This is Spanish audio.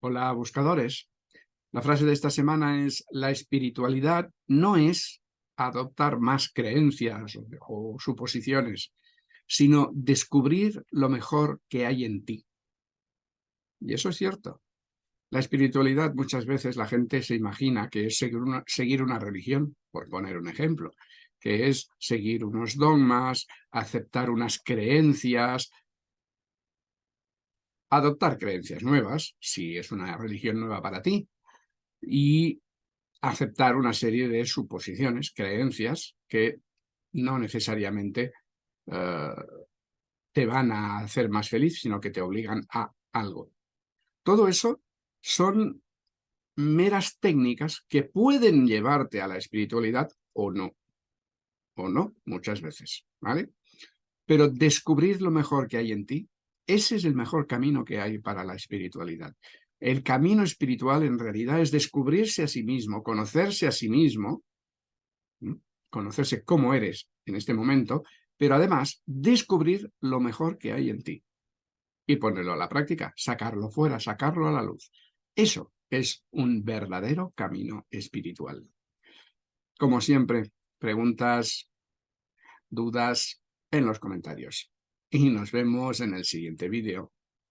Hola buscadores. La frase de esta semana es la espiritualidad no es adoptar más creencias o, suposiciones, sino descubrir lo mejor que hay en ti. Y eso es cierto. La espiritualidad muchas veces la gente se imagina que es seguir una, seguir una religión, por poner un ejemplo, que es seguir unos dogmas, aceptar unas creencias, adoptar creencias nuevas, si es una religión nueva para ti, y aceptar una serie de suposiciones, creencias, que no necesariamente eh, te van a hacer más feliz, sino que te obligan a algo. Todo eso son meras técnicas que pueden llevarte a la espiritualidad o no. O no, muchas veces, ¿vale? Pero descubrir lo mejor que hay en ti ese es el mejor camino que hay para la espiritualidad. El camino espiritual en realidad es descubrirse a sí mismo, conocerse a sí mismo, conocerse cómo eres en este momento, pero además descubrir lo mejor que hay en ti y ponerlo a la práctica, sacarlo fuera, sacarlo a la luz. Eso es un verdadero camino espiritual. Como siempre, preguntas, dudas en los comentarios y nos vemos en el siguiente vídeo.